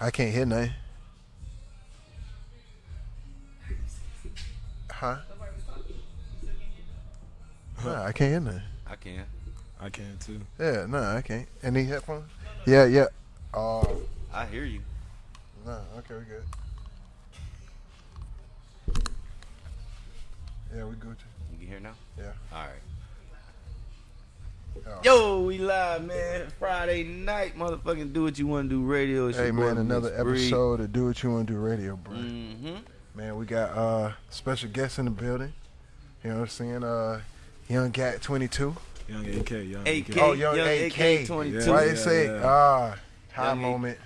I can't hear nothing. Huh? Nah, I can't hear nothing. I can. I can too. Yeah, no, I can't. Any headphones? Yeah, yeah. Oh, I hear you. no. Okay, we good. Yeah, we good. You can hear now? Yeah. All right. Oh. Yo, we live, man. Friday night, motherfucking do what you want to do radio. It's Hey man, another Mix Breed. episode of Do What You Want to Do Radio, bro. Mm-hmm. Man, we got uh special guests in the building. You know what I'm saying? Uh, Young Gat 22. Young AK, young AK. AK. Oh, Young, Young AK. AK 22. Why Yeah, they say yeah. ah high Young A- moment?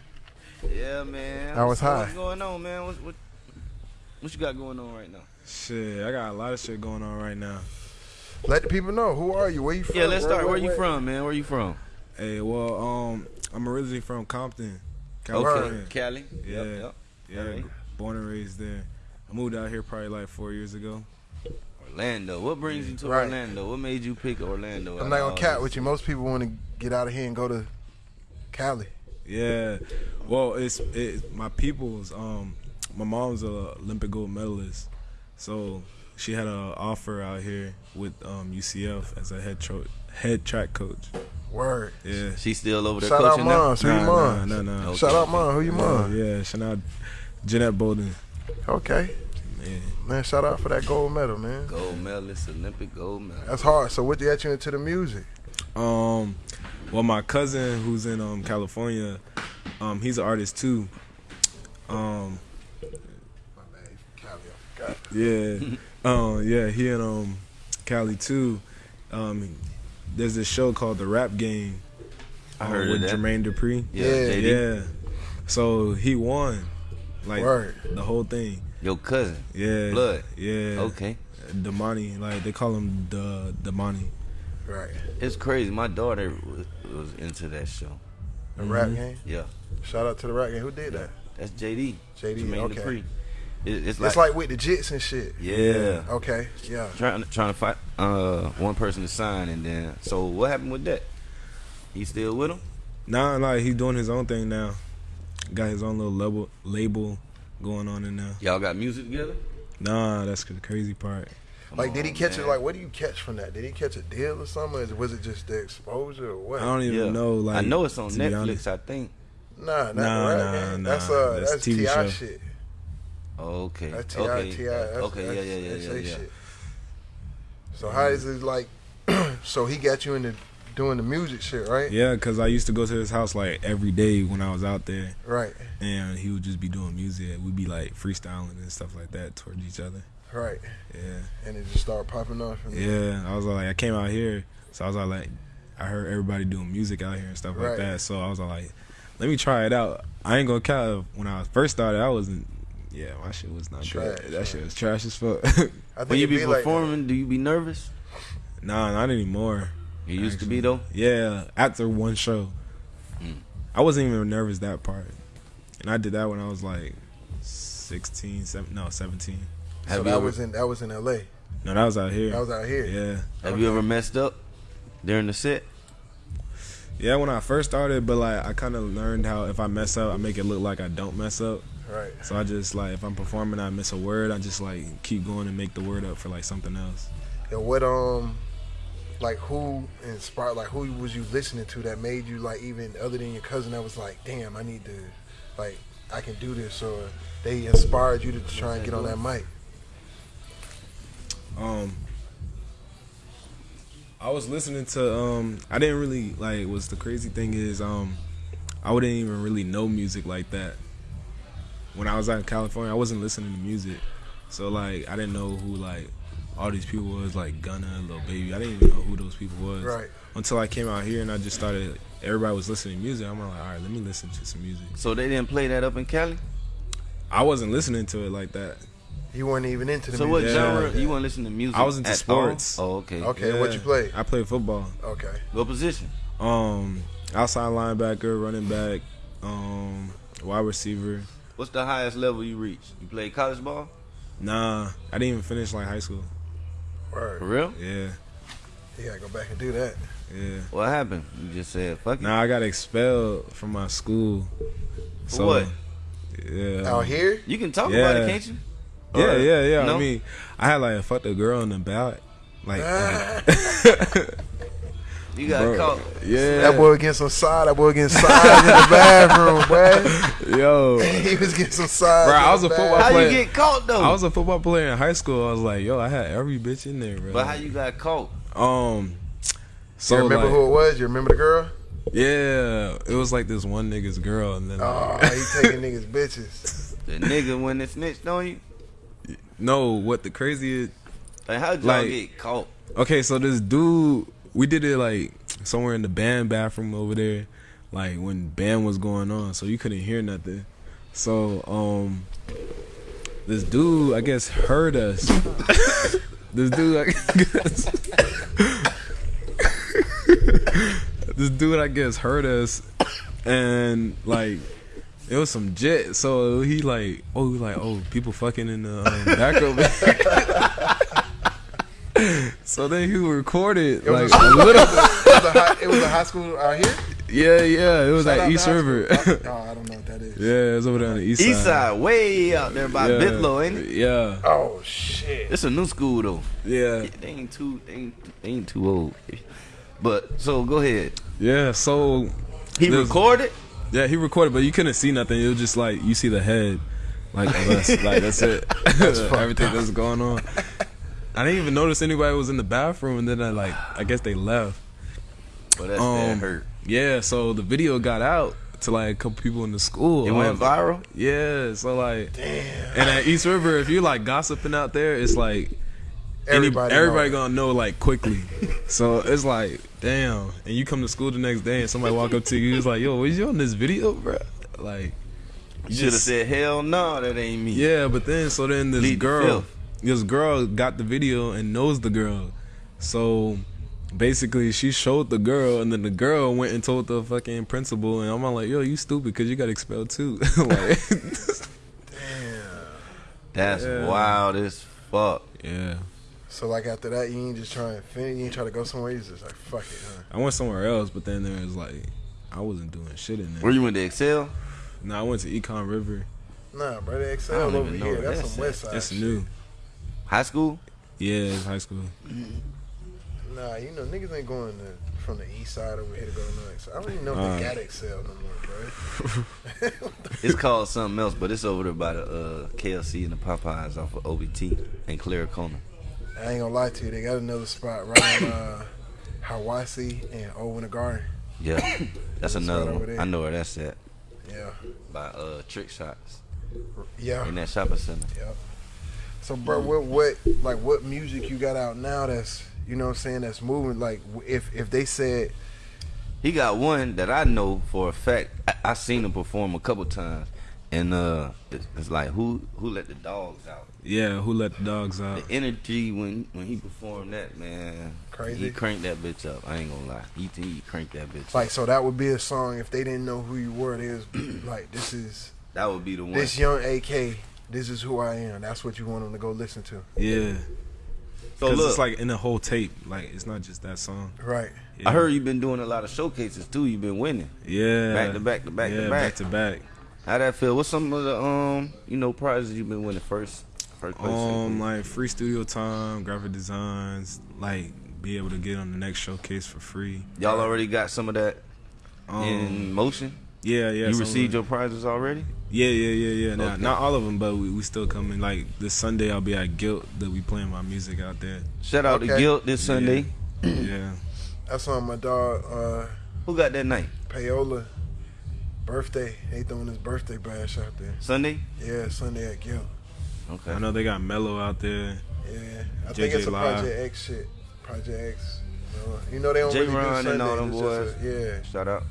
Yeah, man. I was So What's going on, man? What, what, what you got going on right now? Shit, I got a lot of shit going on right now. Let the people know who are you? Where you from? Yeah, let's start. Where you from, man? Where you from? Hey, well, um, I'm originally from Compton, Okay, California. Cali. Yeah. Yep, yep. Yeah, Alright. born and raised there. I moved out here probably like four years ago. Orlando. What brings you to Right. Orlando? What made you pick Orlando? I'm not gonna cat with you. Most people want to get out of here and go to Cali. Yeah, well, it's it. My people's. Um, my mom's a Olympic gold medalist, so she had an offer out here with um UCF as a head tro- head track coach. Word. Yeah. She's still over there Shout out coaching now. moms. Who your Nah, moms? nah, nah, nah. Okay. Shout out mom. Who your mom? Yeah, yeah, shout out Jeanette Bolden. Okay, Yeah. man. Shout out for that gold medal, man. Gold medalist, Olympic gold medal. That's hard. So what got you into the music? Um, well, my cousin who's in um California, um, he's an artist too. Um, yeah, um, yeah, he and um Cali too. Um, there's this show called The Rap Game. I um, heard of with that. Jermaine Dupri. Yeah, Yeah, Yeah, so he won, like Word. the whole thing. Your cousin. Yeah, Blood. Yeah, Okay. Damani, like they call him the Damani. Right. It's crazy. My daughter was, was into that show. The rap game. Yeah. Shout out to the rap game. Who did that? That's JD. JD, Jermaine okay. Dupri. It, it's like, it's like with the jits and shit. yeah. Okay. Yeah. Trying trying to fight uh one person to sign and then so what happened with that? He still with him? Nah, like he's doing his own thing now. Got his own little label label going on in now. Y'all got music together? Nah, that's the crazy part. Come Like, did he on, catch it? Like, what do you catch from that? Did he catch a deal or something? Or was it just the exposure or what? I don't even Yeah. know. Like I know it's on Netflix. I think. Nah, not Nah, the rap nah, game. nah. That's uh, That's that's, TV Ti show. shit. Okay. That's uh, Ti. okay. Ti. That's, okay. That's, yeah. Yeah. Yeah. that's Yeah. they yeah. Shit. So how is it like? so he got you into doing the music shit, right? Yeah, cause I used to go to his house like every day when I was out there, Right. and he would just be doing music. We'd be like freestyling and stuff like that towards each other. Right. Yeah, And it just started popping off. And yeah. I was like, I came out here, so I was like, I heard everybody doing music out here and stuff Right. like that. So I was like, let me try it out. I ain't gonna count. When I first started, I wasn't. Yeah, my shit was not Trash, good. That right. shit was trash as fuck. I think When you it be like performing, do you be nervous? nah, not anymore. You used to be though. Yeah, after one show, Mm. I wasn't even nervous that part, and I did that when I was like 16, seven, no, seventeen. So that ever was in that was in L.A. No, that was out here. That was out here. yeah, have you ever messed up during the set? yeah. When I first started, but like I kind of learned how if I mess up, I make it look like I don't mess up. Right. So I just like if I'm performing, I miss a word, I just like keep going and make the word up for like something else. And what um, like who inspired? Like who was you listening to that made you like even other than your cousin that was like, damn, I need to, like, I can do this, or they inspired you to try and get on that mic. Um, I was listening to um, I didn't really like. What's the crazy thing is um, I wouldn't even really know music like that. When I was out in California, I wasn't listening to music, so like I didn't know who like all these people was like Gunna, Lil Baby. I didn't even know who those people was Right. until I came out here and I just started. Everybody was listening to music. I'm like, all right, let me listen to some music. So they didn't play that up in Cali. I wasn't listening to it like that. You weren't even into the So what music. Yeah. genre? like that. You weren't listening to music? I was into at sports. all? Oh, okay. Okay, what you play? I played football. Okay. What position? Um, outside linebacker, running back, um, wide receiver. What's the highest level you reached? You played college ball? Nah, I didn't even finish like high school. Word. For real? Yeah, You gotta go back and do that. yeah. What happened? You just said fuck it. Nah, I got expelled from my school. For So what? Yeah. Out here? You can talk about it, can't you? Yeah, Or- yeah, yeah. no? I mean, I had like a fucked a girl in the back. Like, Ah. like you got bro, caught. yeah. That boy getting some side. That boy getting side in the bathroom, boy. Yo, He was getting some side. Bro, I was a bathroom. football How player. you get caught though? I was a football player in high school. I was like, yo, I had every bitch in there, bro. but how you got caught? Um, so you remember like, who it was? You remember the girl? yeah, it was like this one nigga's girl, and then Oh, like, he taking niggas bitches. The nigga when they snitched on you. no, what the crazy is, Like how'd y'all Like- get caught? okay, so this dude, we did it like somewhere in the band bathroom over there, like when band was going on, so you couldn't hear nothing. So, um, this dude, I guess, heard us. this dude, I guess, this dude, I guess, heard us, and like. It was some jet, so he like, oh, he like, oh, people fucking in the um, back of. so then he recorded It was, like a, a little. it, was a high, it was a high school out here. Yeah, yeah, it was Shout at East River. school. Oh, I don't know what that is. yeah, it's over there on the east side. East side, way out there by yeah. Bithlo, ain't it? Yeah, Oh shit. It's a new school though. yeah, They ain't too they ain't, they ain't too old. But so go ahead. yeah. So He recorded. yeah, he recorded, but you couldn't see nothing. It was just like you see the head, like of us. like that's it. Everything that's going on. I didn't even notice anybody was in the bathroom, and then I like, I guess they left. But that's that Um, hurt. Yeah, so the video got out to like a couple people in the school. It went was- viral. Yeah, so like, damn. and at East River, if you like gossiping out there, it's like any- Everybody. everybody know. gonna know like quickly. so it's like, damn. And you come to school the next day, and somebody walk up to you, he's like, "Yo, was you on this video, bro?" Like, You should have said hell no, that ain't me. yeah. But then, so then this Lead girl, filth. This girl got the video and knows the girl, so. Basically, she showed the girl, and then the girl went and told the fucking principal, and I'm like, "Yo, you stupid, because you got expelled too." like, That's Yeah. wild as fuck. yeah. So like after that, you ain't just trying to finish. You ain't try to go somewhere. You just like fuck it. Huh? I went somewhere else, but then there was like I wasn't doing shit in there. Where you went to Excel? No, I went to Econ River. Nah, bro. The Excel over here. That's that's some west side. It's shit. new. High school? Yeah, it's high school. Nah, you know niggas ain't going to, from the east side over here to go to north. So I don't even know if Uh. they got Excel no more, bro. It's called something else, but it's over there by the uh, KLC and the Popeyes off of OBT and Clarcona. I ain't gonna lie to you. They got another spot right on uh, Hiawassee and Owen Garden. Yeah, that's That's another one. there. I know where that's at. Yeah, By uh, Trick Shots yeah, in that shopping center. yeah. So, bro, what, what, like, what music you got out now? That's, you know, what I'm saying, that's moving. Like, if if they said, He got one that I know for a fact. I, I seen him perform a couple times, and uh, it's, it's like who who let the dogs out. Yeah, who let the dogs out? The energy when when he performed that man, Crazy. He cranked that bitch up. I ain't gonna lie. He he cranked that bitch. like, up. so that would be a song if they didn't know who you were. They was like, this is That would be the one. this young AK. This is who I am. That's what you want them to go listen to, Yeah, so because look, it's like in the whole tape. Like it's not just that song. right? Yeah. I heard you've been doing a lot of showcases too. You've been winning Yeah, back to back to back yeah, to back. back to back. How that feel? What's some of the um you know prizes you've been winning first? First place. Um, like free studio time, graphic designs, like be able to get on the next showcase for free. Y'all already got some of that Um, in motion. yeah, yeah. you received of your prizes already. It. Yeah, yeah, yeah, yeah. Nah, Okay. Not all of them, but we, we still coming. Like this Sunday, I'll be at Guilt. That we playing my music out there. Shout out to Guilt this Sunday. yeah. That's on my dog uh, Who got that night? Payola birthday. They throwing his birthday bash out there. Sunday. Yeah, Sunday at Guilt. Okay. I know they got Mello out there. Yeah, I think it's a Live. Project X shit. Project X. Uh, You know they don't really do J-Ron Sundays. and all them boys. a- Shout out.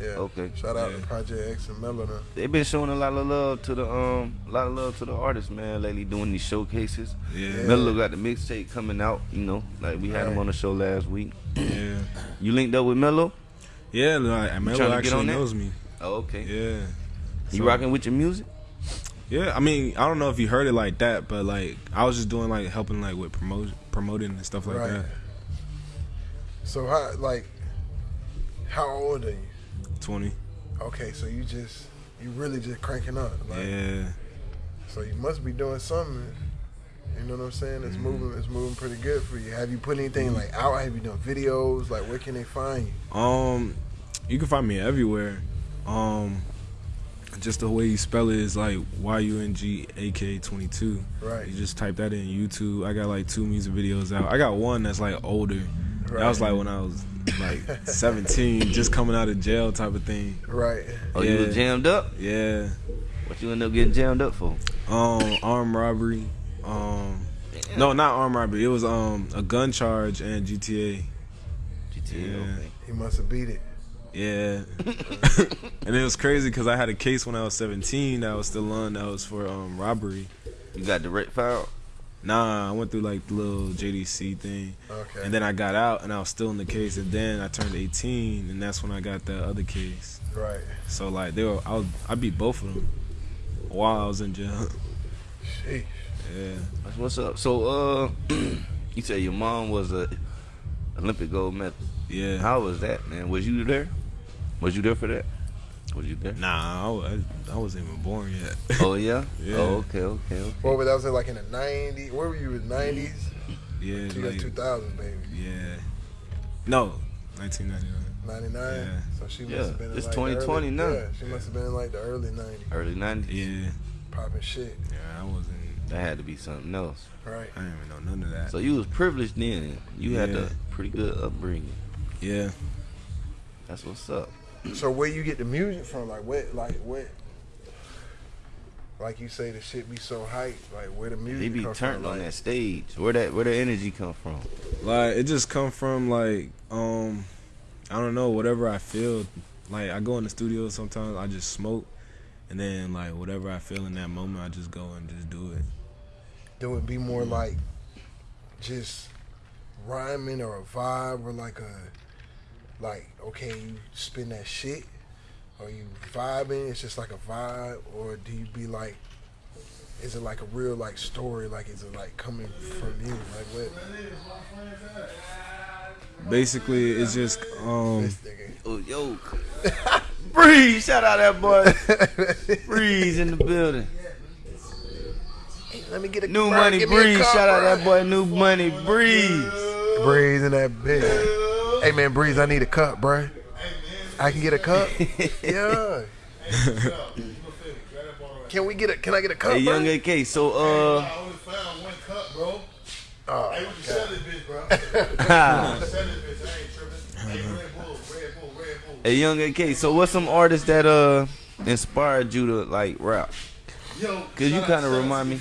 Yeah, yeah. Okay. Shout out Yeah. to Project X and Mello. They've been showing a lot of love to the um, a lot of love to the artists, man. Lately, doing these showcases. Yeah, Yeah. Mello got the mixtape coming out. You know, like we had him on the show last week. yeah, You linked up with Mello? yeah. Like trying Mello get actually on knows me. Oh, okay. Yeah. You So- rocking with your music? Yeah, I mean, I don't know if you heard it like that, but like I was just doing like helping like with promotion, promoting and stuff like Right. that. So how like how old are you? Twenty. Okay, so you just you really just cranking up. Like, Yeah. So you must be doing something. You know what I'm saying? It's Mm-hmm. moving. It's moving pretty good for you. Have you put anything like out? Have you done videos? Like, where can they find you? Um, you can find me everywhere. Um, just the way you spell it is like Y U N G A K twenty two. Right. You just type that in YouTube. I got like two music videos out. I got one that's like older. Right. That was like when I was like seventeen, just coming out of jail type of thing. Right. Oh, you were jammed up? Yeah. What you end up getting jammed up for? Um, armed robbery. Um, no, not armed robbery. It was um a gun charge and GTA. GTA, Yeah. okay. He must have beat it. Yeah. and it was crazy because I had a case when I was 17 that was still on that was for um robbery. You got direct file? Nah, I went through like the little JDC thing. Okay. And then I got out and I was still in the case. And then I turned 18 and that's when I got the other case. right. So like they were, I, was, I beat both of them while I was in jail. Sheesh. yeah. That's what's up. So, uh, you said your mom was a Olympic gold medal. Yeah. How was that, man? Was you there? Was you there for that? Was you there? Nah, I, I, I wasn't even born yet. Oh yeah. Oh, yeah. Oh okay, okay, okay. What was that? Was it like in the '90s? Where were you in the '90s? yeah. To Like, 2000, baby. yeah. No, 1999. 99. Yeah. So she must Yeah, have been in it's like 2020 the now. early, Yeah, she must have been in like the early 90s, Early '90s. Yeah. popping shit. Yeah, I wasn't. That had to be something else. Right. I didn't even know none of that. So you was privileged then. You had a pretty good upbringing. yeah. That's what's up. So where you get the music from? Like what? Like what? Like you say, the shit be so hype. Like where the music They be come turned from? on like, that stage. Where that where the energy come from? Like it just come from like um I don't know whatever I feel. Like I go in the studio sometimes I just smoke, and then like whatever I feel in that moment I just go and just do it. Do it be more like just rhyming or a vibe or like a like okay you spin that shit or you vibing it's just like a vibe or do you be like is it like a real like story like is it like coming from you like what Basically, it's just um Oh yo, Breeze! Shout out that boy Breeze in the building. let me get a New bro, Money give Breeze! Shout out that boy New Money Breeze. Breeze in that bitch. Hey man, Breeze, I need a cup, bro. I can get a cup. yeah. Can we get a? Can I get a cup, Hey, bro? Young AK. So uh, I only found one cup, bro. Oh, Hey, what you sell this bitch, bro? ha. Sell this bitch. I ain't tripping. Hey, Red Bull, Red Bull, Red Bull. hey Young AK. So what's some artists that uh inspired you to like rap? Yo, Cause you kinda remind me-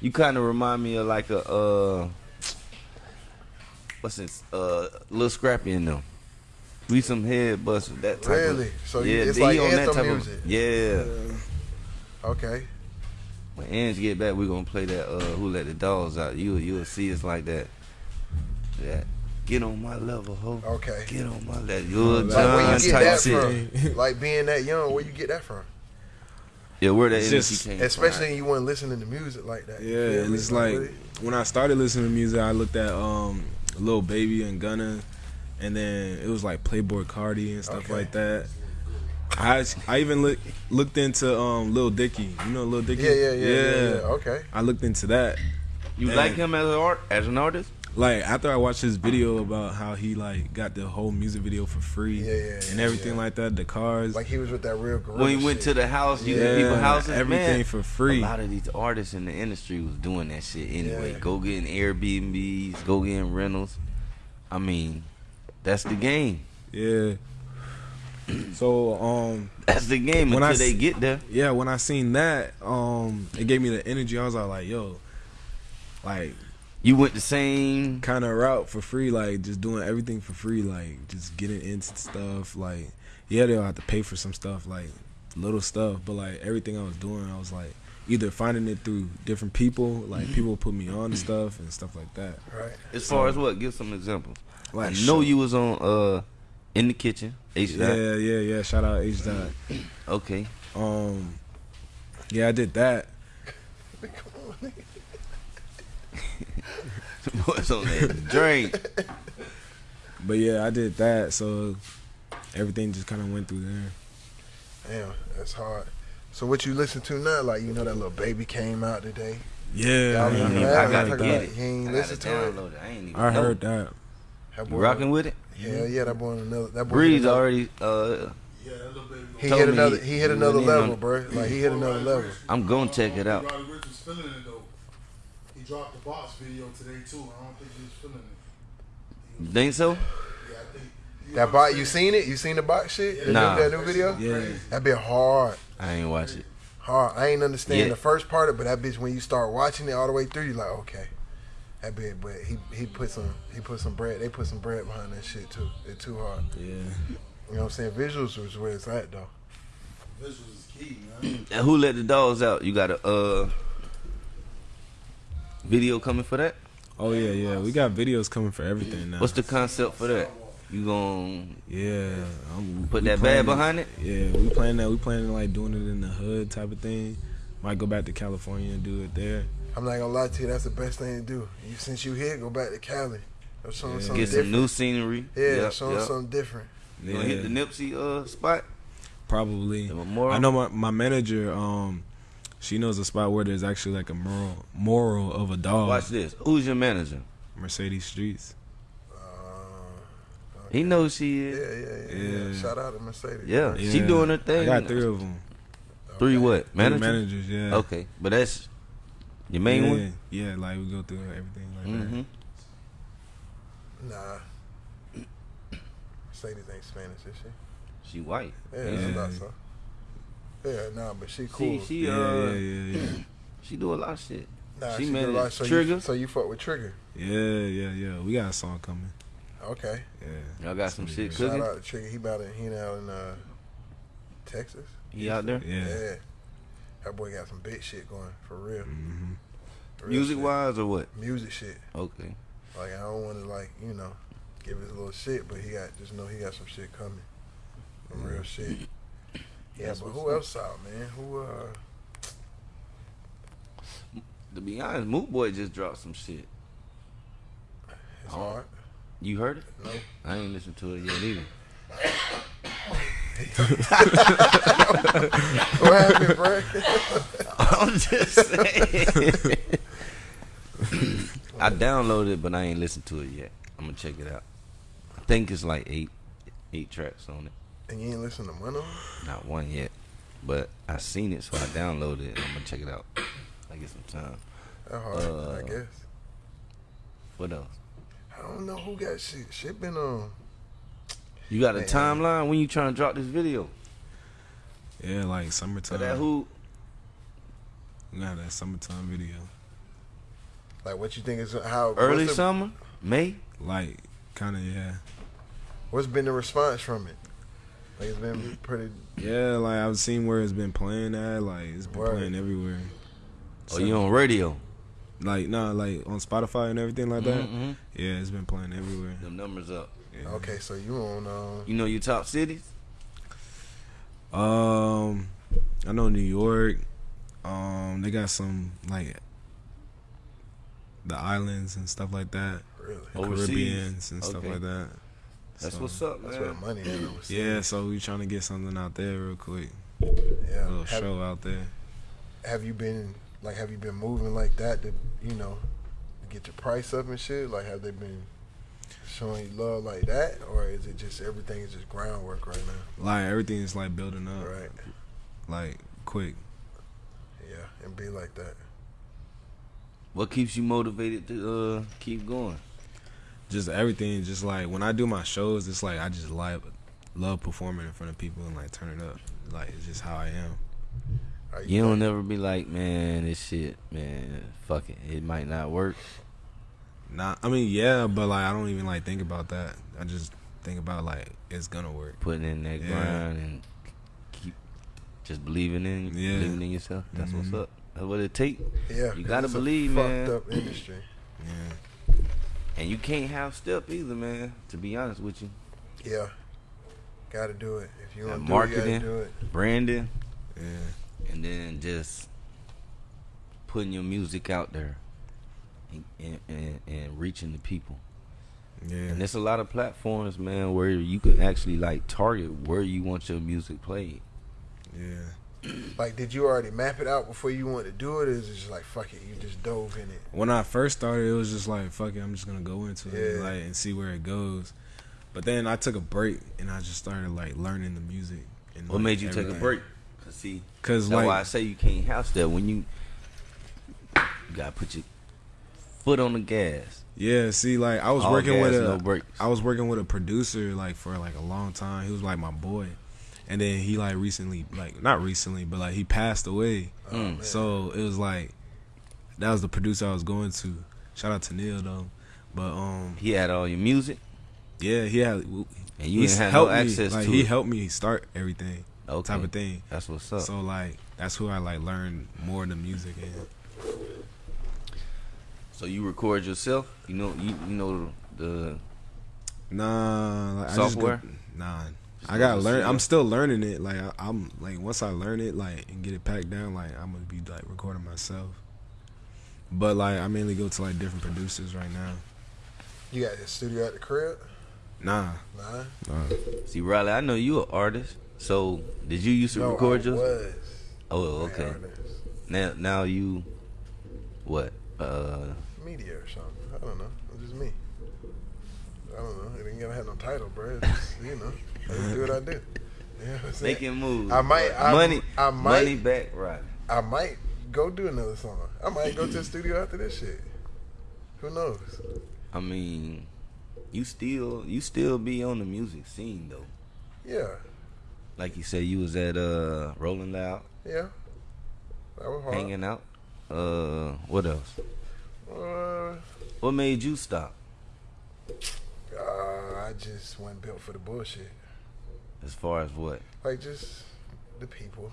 You kind of remind me of like a uh, what's this? Uh, Lil Scrappy in them. We some head busters. That type Really? of. So you- yeah, it's like on that type music. of. Yeah. Okay. When Ange get back, we gonna play that. Uh, Who let the dogs out? You you'll see it's like that. That get on my level, ho. Okay. Get on my level. Lil Like, Like where you get type that shit. from? Like being that young, where you get that from? Yeah, where that It's energy just- came Especially from. you weren't listening to music like that. yeah, and it's like really? when I started listening to music I looked at um Lil Baby and Gunna, and then it was like Playboi Carti and stuff Okay. like that. I I even look, looked into um Lil Dicky. You know Lil Dicky? Yeah, yeah, yeah, yeah, yeah. Okay. I looked into that. You Man. like him as an art as an artist? Like after I watched his video about how he like got the whole music video for free Yeah, yeah, and everything yeah. like that, the cars, Like he was with that real gorilla When he went to the house, you yeah, people houses, everything man, for free. A lot of these artists in the industry was doing that shit anyway. Yeah. Go getting Airbnbs, go getting rentals. I mean, that's the game. Yeah. So um That's the game When until I they get there. yeah, when I seen that, um it gave me the energy. I was all like, yo, like You went the same. kind of route for free, like just doing everything for free, like just getting into stuff. Like yeah, they'll have to pay for some stuff, like little stuff, but like everything I was doing, I was like either finding it through different people, like people put me on stuff and stuff like that. Right. As far as what? Give some examples. Like I know show- you was on uh in the kitchen. H Yeah, yeah, yeah. Shout out H dot. Okay. Um, yeah, I did that. What's on that drink? But yeah, I did that. So everything just kind of went through there. Damn, that's hard. So what you listen to now? Like you know that Lil Baby came out today. Yeah, I, ain't remember even- that? I I'm gotta get it. he ain't I listen gotta to it? it. I ain't even. I know. heard that. That You rocking with it? Hell yeah, that boy another. That boy Breeze another- already. Uh, Yeah, that Lil Baby. He told hit me another. he- He hit another level, on- bro. Like he hit another level. I'm gonna check it out. Roddy Ricch was feeling it though. He dropped the box video today too. I don't think he was feeling it. You think so? Yeah, I think you That know box, you seen it? You seen the box shit? The Nah. new, that new video? Yeah, That bit hard. I ain't watch it. Hard. I ain't understand Yeah. the first part of it, but that bitch when you start watching it all the way through, you like, okay. That bit, but he he put some he put some bread. They put some bread behind that shit too. It's too hard. yeah. You know what I'm saying? Visuals was where it's at though. Visuals is key, man. And who let the dogs out? You got a uh video coming for that? Oh yeah, yeah. We got videos coming for everything now. What's the concept for that? You gonna yeah? I'm, put that planning- bad behind it? Yeah, we planning that. We planning like doing it in the hood type of thing. Might go back to California and do it there. I'm not gonna lie to you, that's the best thing to do. You since you here, go back to Cali. Or show 'em Yeah. something Get some different. new scenery. yeah, Yep, show 'em yep. something different. You gonna hit the Nipsey uh spot? Probably. I know my, my manager. Um, she knows a spot where there's actually like a moral moral of a dog. Watch this. Who's your manager? Mercedes Streets. Uh, He knows she yeah, is. yeah, yeah, yeah. Yeah. Shout out to Mercedes. Yeah, bro. she doing her thing. I got three of them. Three what? Manager? managers. Yeah. Okay, but that's your main yeah, one. Yeah, like we go through everything like Mm-hmm. Nah. Mercedes ain't Spanish, is she? She white. Yeah, Yeah. I thought so. Yeah, nah, but she She cool. she that. uh Yeah, yeah, yeah, she do a lot of shit. nah, she she made did a lot. So Trigger? You, so you fuck with Trigger? yeah, yeah, yeah, yeah. We got a song coming. Okay. Yeah. Y'all got some shit Shout out to Trigger. He about to, he out in uh, Texas. He out there. Yeah. yeah. That boy got some big shit going for real. hmm Real Music shit. wise or what? Music shit. Okay. Like I don't want to like you know give his little shit, but he got just know he got some shit coming. Some real shit. Yeah, but who up. else out, man? Who uh? To be honest, Moot Boy just dropped some shit. It's Oh. hard. You heard it? No. I ain't listened to it yet either. What happened, bro? I'm just saying. I downloaded it, but I ain't listened to it yet. I'm gonna check it out. I think it's like eight, eight tracks on it. And you ain't listen to one of them? Not one yet, but I seen it, so I downloaded it. I'm gonna check it out. I get some time. That hard, Uh, I guess. What else? I don't know who got shit. Shit been on. You got a timeline when you trying to drop this video? Yeah, like For summertime. that who? We got that summertime video. Like what you think is how Early the- summer, May. Like, kind of, yeah. What's been the response from it? Like it's been pretty. Yeah, like I've seen where it's been playing at. Like it's been Word. playing everywhere. Oh, you on radio? Like nah, like on Spotify and everything like that. Mhm. Yeah, it's been playing everywhere. Them numbers up. Yeah. Okay, so you on? Um, You know your top cities? Um, I know New York. Um, they got some like the islands and stuff like that. really? Overseas? Caribbeans and stuff like that. That's So, what's up, That's where the money is. Yeah, so we trying to get something out there real quick. A little Have, show out there. have you been like? Have you been moving like that to you know get your price up and shit? Like, have they been showing you love like that, or is it just everything is just groundwork right now? Like everything is like building up, Right. like quick. Yeah, and be like that. What keeps you motivated to uh, keep going? Just everything, just like when I do my shows, it's like I just like love performing in front of people and like turn it up. Like it's just how I am. Are You don't ever be like, man, this shit, man, fuck it, it might not work. Not, I mean, yeah, but like I don't even like think about that. I just think about like it's gonna work. Putting in that Yeah. grind and keep just believing in, Yeah. believing in yourself. That's Mhm. what's up. That's what it take. Yeah, You 'cause gotta it's a believe, fucked man. up industry. Yeah, And you can't have step either, man. To be honest with you, Yeah, gotta do it. If you want to marketing. do it, gotta do it. branding, yeah, and then just putting your music out there and, and, and, and reaching the people. yeah. And there's a lot of platforms, man, where you can actually like target where you want your music played. yeah. Like, did you already map it out before you wanted to do it, or is it just like fuck it, you just dove in it? When I first started, it was just like fuck it, I'm just gonna go into it Yeah. like and see where it goes. But then I took a break and I just started like learning the music. And, What like, made you take a break? Cause see, Cause that's like why I say you can't house that when you you gotta put your foot on the gas. yeah, see, like I was All working with gas, a no. I was working with a producer like for like a long time. He was like my boy, and then he like recently like not recently, but like he passed away. Mm. So it was like that was the producer I was going to. Shout out to Neil though, but um He had all your music, yeah he had and you he didn't have no me access like to he it. helped me start everything okay. type of thing. That's what's up. So like that's who I like learned more the music and So you record yourself? You know, you, you know the nah like, Software? I just go, nah. Just I gotta learn. I'm still learning it. Like I, I'm like once I learn it, like and get it packed down, like I'm gonna be like recording myself. But like I mainly go to like different producers right now. You got the studio at the crib? Nah, Nah. nah. see Riley. I know you an artist. So did you used to no, record I yours? was. Oh, okay. Now, now you what? Uh, Media or something. I don't know. It's just me. I don't know. It ain't gonna have no title, bro. It's just, you know, Do what I do. You know what making moves. I might- I- money. I might- money back. Right. I might go do another song. I might go to the studio after this shit. Who knows? I mean, you still you still be on the music scene though. Yeah, Like you said, you was at uh Rolling Loud, yeah. That was hard. hanging out. Uh, what else? Uh, What made you stop? uh, I just wasn't built for the bullshit. As far as what? Like just the people.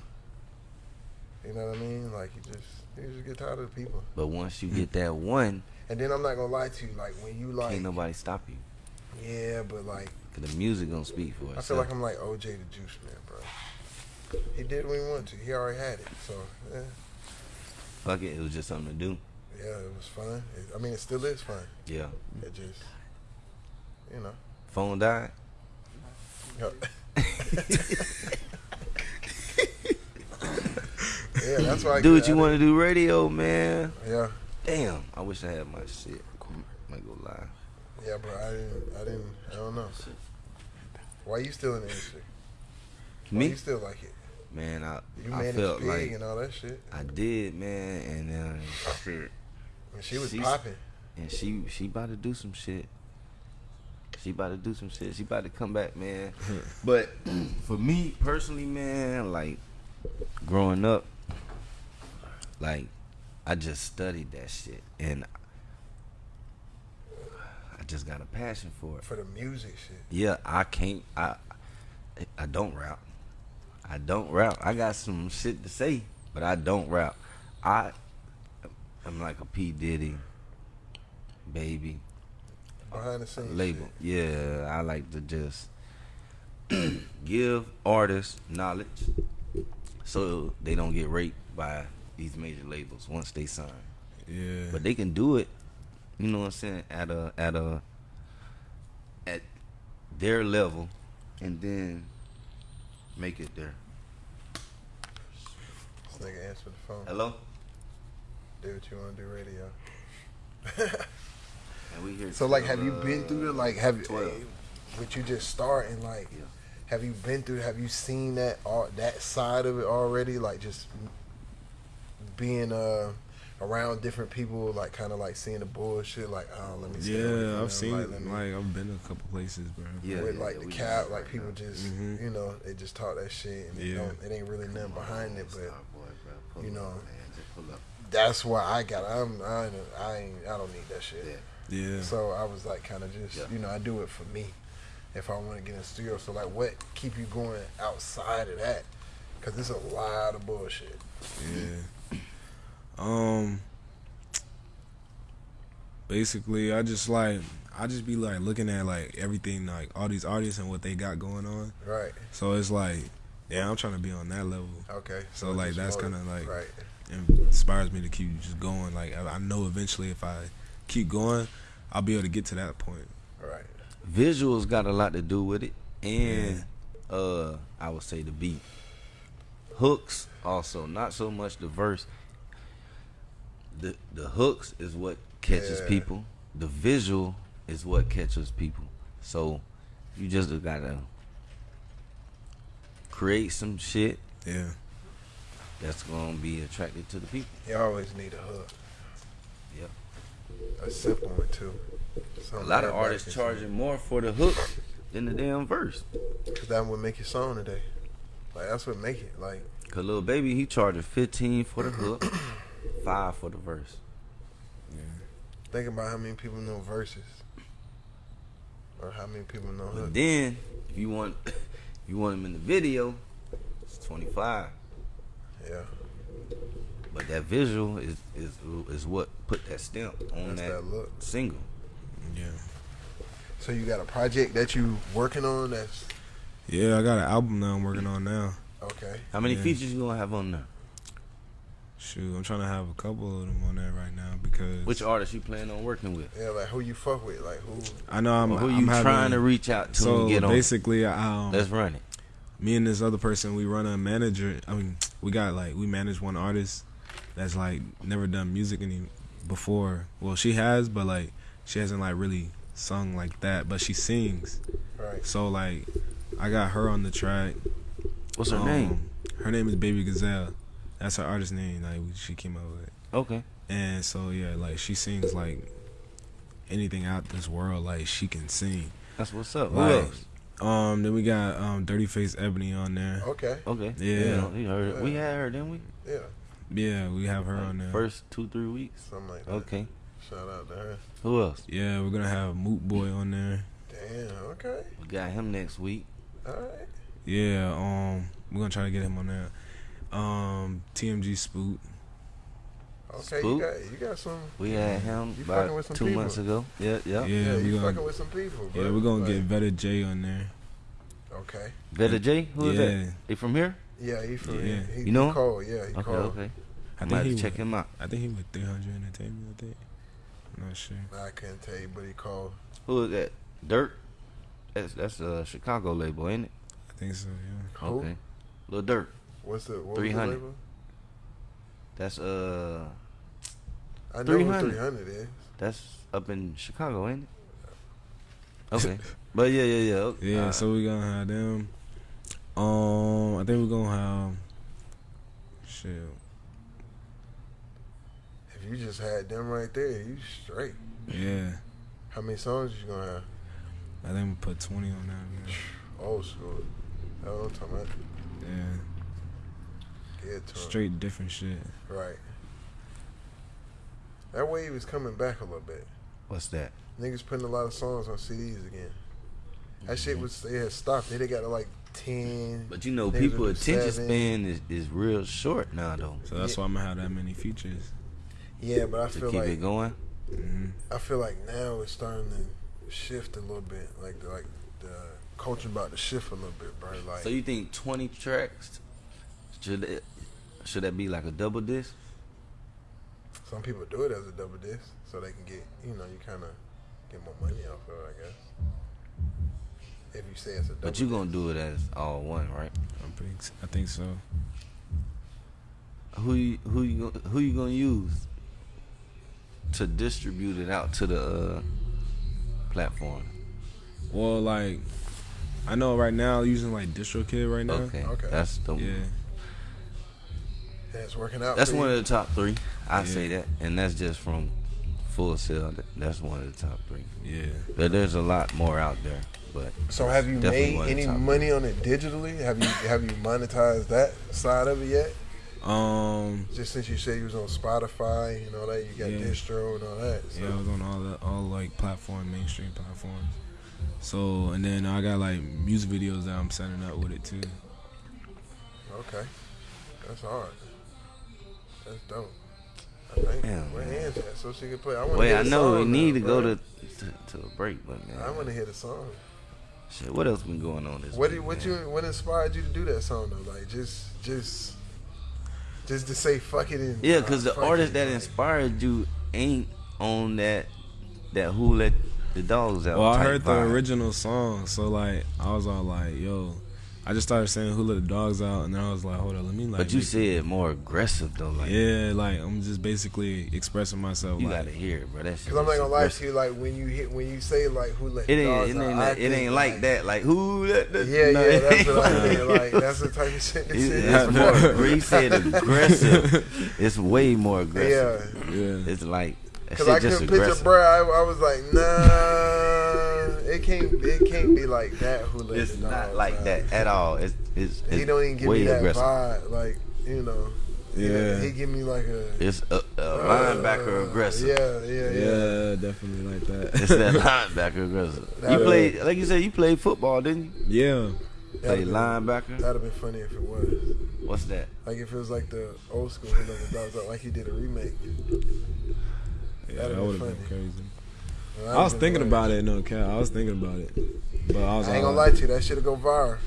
You know what I mean? Like you just you just get tired of the people. But once you get that one, And then I'm not gonna lie to you. Like when you like, can't nobody stop you. yeah, but like Cause the music gonna speak for itself. I feel like I'm like OJ the Juice Man, bro. He did what he wanted to. He already had it. So yeah, Fuck it, it was just something to do. yeah, it was fun. It, I mean, it still is fun. Yeah. It just, you know. Phone died. yeah, that's why. I Do what you want to do, radio, man. Yeah, Damn, I wish I had my shit. Might go live. yeah, bro. I didn't. I didn't. I don't know. Why you still in the industry? Why Me, you still like it? man, I You I managed felt big like and all that shit. I did, man, and then shit. And she was popping. and she she about to do some shit. She about to do some shit. She about to come back, man. but for me personally, man, like growing up, like I just studied that shit, and I just got a passion for it. For the music shit. Yeah, I can't. I I don't rap. I don't rap. I got some shit to say, but I don't rap. I I'm like a P Diddy, baby Behind the scenes. label. Yeah, I like to just give artists knowledge so they don't get raped by these major labels once they sign. Yeah. But they can do it, you know what I'm saying, at a at a at their level and then make it there. This nigga answered the phone. Hello? Do what you want to do, radio. And we here So like, have till, you been through the like? Have you? 12. With you just starting, like, Yeah. have you been through? Have you seen that all that side of it already? Like just being uh around different people, like kind of like seeing the bullshit. Like, oh, let me. stay Yeah, them, I've seen like, it. Like I've been a couple places, bro. Yeah, with yeah, like yeah, the we cap, like right people now. just Mhm. you know they just talk that shit and it, Yeah. don't, it ain't really nothing behind it. But Starboy, bro. Pull you up, know, man. Just pull up. that's why I got. I'm I ain't, I ain't I don't need that shit. Yeah. So I was like, kind of just, Yeah. you know, I do it for me. If I want to get in the studio, so like, what keep you going outside of that? Because it's a lot of bullshit. Yeah. Um. Basically, I just like I just be like looking at like everything like all these artists and what they got going on. Right. So it's like, yeah, I'm trying to be on that level. Okay. So, it's like, that's kinda, like- right. Inspires me to keep just going. Like I, I know eventually if I keep going, I'll be able to get to that point. Right. Visuals got a lot to do with it, and uh, I would say the beat, hooks, also. Not so much the verse. The the hooks is what catches Yeah. people. The visual is what catches people. So you just gotta create some shit Yeah. that's gonna be attracted to the people. You always need a hook. A simple one too. A lot of artists charging more for the hook than the damn verse. Cause that would make your song today. Like that's what make it. Like Cause Lil Baby, he charging fifteen for the hook, five for the verse. think about how many people know verses, or how many people know But then, if you want, you want him in the video, it's twenty five. Yeah, But that visual is is is what put that stamp on that's that, that look. single. Yeah. So you got a project that you working on? That's Yeah, I got an album now I'm working on now. okay. How many Yeah. features you gonna have on there? Shoot, I'm trying to have a couple of them on there right now because Which artist you plan on working with? Yeah, like who you fuck with? Like who? I know I'm Or who I'm you having- trying to reach out to So and get on? basically, I um, Let's run it. me and this other person, we run a manager. I mean, we got like we manage one artist that's like never done music any before. Well, she has, but like she hasn't like really sung like that. But she sings. Right. So like, I got her on the track. What's her Um, name? Her name is Baby Gazelle. That's her artist name. Like she came up with. Okay. And so yeah, like she sings like anything out this world. Like she can sing. That's what's up. Who Like, else? Um, then we got um Dirty Face Ebony on there. Okay. Okay. Yeah. we heard. We had her, didn't we? Yeah. Yeah, we have her on there. First two three weeks. Something like that. Okay. Shout out to her. Who else? Yeah, we're gonna have Moot Boy on there. Damn. Okay. We got him next week. All right. Yeah, um, we're gonna try to get him on there. Um, TMG Spoot. Okay. Spook? You got you got some. We had him You fucking about with some two people. months ago. Yeah, yeah. Yeah, Yeah, we you gonna fucking with some people. Bro. yeah we're gonna Like, get Vetta J on there. Okay. Vetta J, who is yeah, that? He from here? Yeah, he from Yeah. He, You know he him? called. Yeah, he Okay, called. I okay. I think might he have to check was- him out. I think he was 300 Entertainment. I think. I'm not sure. I couldn't tell you, but he called. Who is that? Dirt. That's that's a Chicago label, ain't it? I think so. Yeah. Who? Okay. Lil Dirt. What's the what 300. The? That's uh I know who 300. 300 is. that's up in Chicago, ain't it? Okay. but yeah, yeah, yeah. okay. Yeah, Uh, so we gonna have them. Um, I think we're gonna have. Shit. If you just had them right there, you straight. Yeah, How many songs you gonna have? I think we put 20 on that. Man. Old school. That's what I'm talking about. Yeah, Get to 'em. straight different shit. Right. That wave is coming back a little bit. What's that? Niggas putting a lot of songs on CDs again. That shit was they had stopped. They got to like ten. But you know, Niggas people attention seven. span is, is real short now though. So that's Yeah. why I'm gonna have that many features. Yeah, but I To feel keep like it going. hmm I feel like now it's starting to shift a little bit. Like the, like the culture about to shift a little bit, bro. Like So you think twenty tracks should it, should that be like a double disc? some people do it as a double disc, so they can get you know you kind of get more money off of it, I guess. If you say it's a double. But you gonna do it as all one, right? I'm pretty. I think so. Who you, who you who you gonna use to distribute it out to the uh, platform? Well, like, I know right now using like DistroKid right now. Okay, Okay. that's the Yeah. And it's working out. that's for one you? of the top three. I Yeah. say that, and that's just from Full Sail. That's one of the top three. Yeah. But there's a lot more out there. But So have you made one of the any top money on it digitally? Have you have you monetized that side of it yet? Um. Just since you said you was on Spotify and all that, you got Yeah. distro and all that. So. Yeah, I was on all the all like platform mainstream platforms. So and then I got like music videos that I'm setting up with it too. Okay, that's hard. That's dope. I. Damn, Where man. hands at so she can play? I want wait, hear I know we song need now, to go to, to to a break, but man, I want to hear the song. shit. What else been going on this What week? did, what man? you what inspired you to do that song though? Like just just just to say fuck it and Yeah, because uh, the artist that like- inspired you ain't on that that who let the dogs out. Well, I type heard the original song, so like I was all like, "Yo, I just started saying "Who Let the Dogs Out," and then I was like, "Hold on, let me like." But you make- said more aggressive though. Like yeah, like I'm just basically expressing myself. you like, gotta hear it, bro. That shit. Cause I'm not is gonna lie to you, like when you hit when you say like who let It the ain't. dogs It out, ain't. That, it ain't like that. Like who? Let the, Yeah, no, yeah, it that's ain't what I like mean. that. Like that's the type of shit this It's, it's more. Where he said aggressive, it's way more aggressive. Yeah, yeah, It's like that cause I just couldn't picture, aggressive. bro. I, I was like, nah, it can't, it can't be like that. Who let It's not dogs like out. that at all. It's it's, it's He don't even give me that aggressive. vibe. Like you know, Yeah. He give me like a It's a, a uh, linebacker aggressive. Yeah, yeah, yeah. yeah, definitely like that. It's that linebacker aggressive. That You is- played, like you said, you played football, didn't you? yeah, Played That'd been- linebacker. That'd have been funny if it was. What's that? Like if it was like the old school Who Let the Dogs Out, like he did a remake. yeah, That'd that would have been funny. crazy. That'd I was thinking like- about it, no cap. I was thinking about it, but I was I ain't gonna lie to you, that shit'll go viral.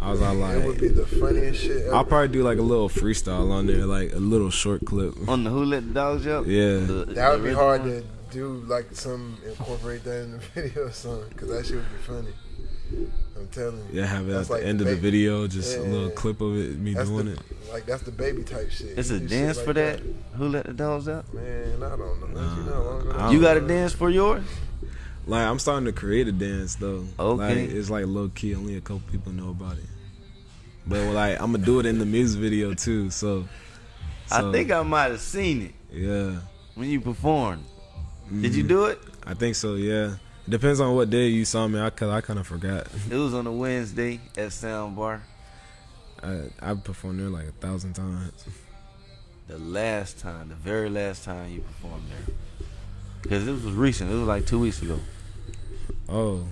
I was all it would be the funniest shit ever. I'll probably do like a little freestyle on there, like a little short clip. On the Who Let the Dogs Out? Yeah. The- that would be hard one? to do, like some incorporate that in the video or something, cause that shit would be funny. I'm telling you. Yeah, have it at That's the like end the of the video, just a little clip of it, me That's doing the, it. Like that's the baby type shit. It's You a dance like for that? Who Let the Dogs Out? Man, I don't know. Nah, you know, how long ago I that don't You was? got a dance for yours? Like I'm starting to create a dance though. Okay. Like it's like low key, only a couple people know about it. But like I'm gonna do it in the music video too. So, I think I might have seen it yeah. when you performed. Did you Mhm. do it? I think so. Yeah. Depends on what day you saw me. I cause I kind of forgot. It was on a Wednesday at Soundbar. I I performed there like a thousand times. The last time, the very last time you performed there. Because it was recent. It was like two weeks ago. Oh,